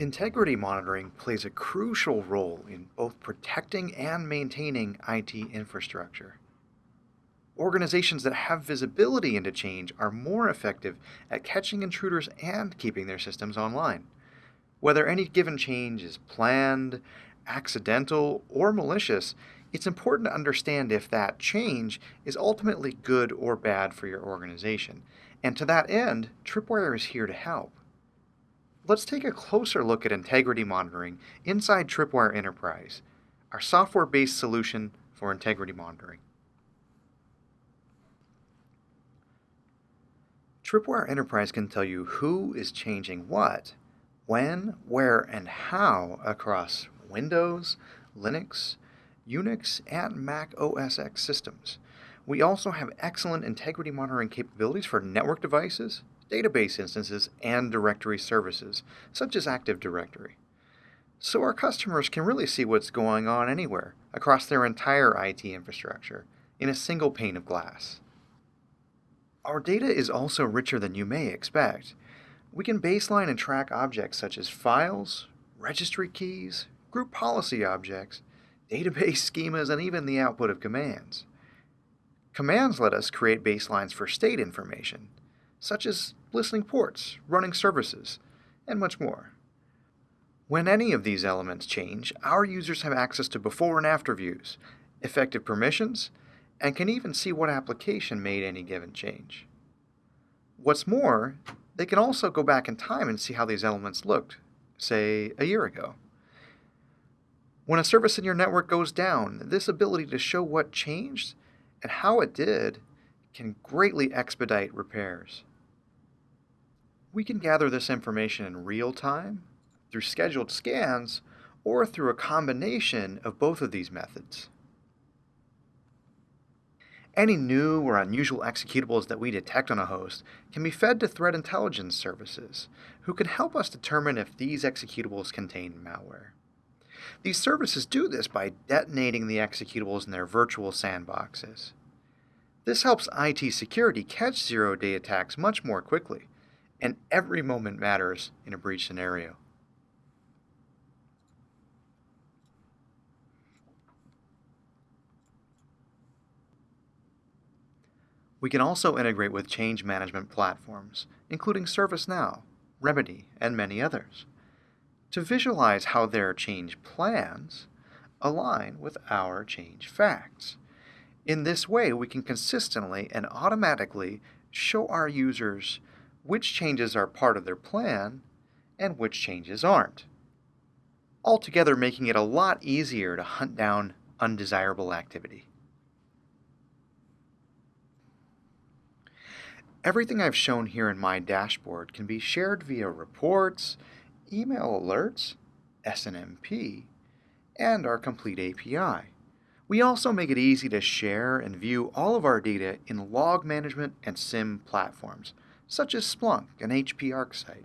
Integrity monitoring plays a crucial role in both protecting and maintaining IT infrastructure. Organizations that have visibility into change are more effective at catching intruders and keeping their systems online. Whether any given change is planned, accidental, or malicious, it's important to understand if that change is ultimately good or bad for your organization. And to that end, Tripwire is here to help. Let's take a closer look at integrity monitoring inside Tripwire Enterprise, our software-based solution for integrity monitoring. Tripwire Enterprise can tell you who is changing what, when, where, and how across Windows, Linux, Unix, and Mac OS X systems. We also have excellent integrity monitoring capabilities for network devices, database instances, and directory services, such as Active Directory. So our customers can really see what's going on anywhere across their entire IT infrastructure in a single pane of glass. Our data is also richer than you may expect. We can baseline and track objects such as files, registry keys, group policy objects, database schemas, and even the output of commands. Commands let us create baselines for state information, such as listening ports, running services, and much more. When any of these elements change, our users have access to before and after views, effective permissions, and can even see what application made any given change. What's more, they can also go back in time and see how these elements looked, say, a year ago. When a service in your network goes down, this ability to show what changed and how it did can greatly expedite repairs. We can gather this information in real time, through scheduled scans, or through a combination of both of these methods. Any new or unusual executables that we detect on a host can be fed to threat intelligence services, who can help us determine if these executables contain malware. These services do this by detonating the executables in their virtual sandboxes. This helps IT security catch zero-day attacks much more quickly, and every moment matters in a breach scenario. We can also integrate with change management platforms, including ServiceNow, Remedy, and many others, to visualize how their change plans align with our change facts. In this way, we can consistently and automatically show our users which changes are part of their plan and which changes aren't, altogether making it a lot easier to hunt down undesirable activity. Everything I've shown here in my dashboard can be shared via reports, email alerts, SNMP, and our complete API. We also make it easy to share and view all of our data in log management and SIM platforms, such as Splunk and HP ArcSight.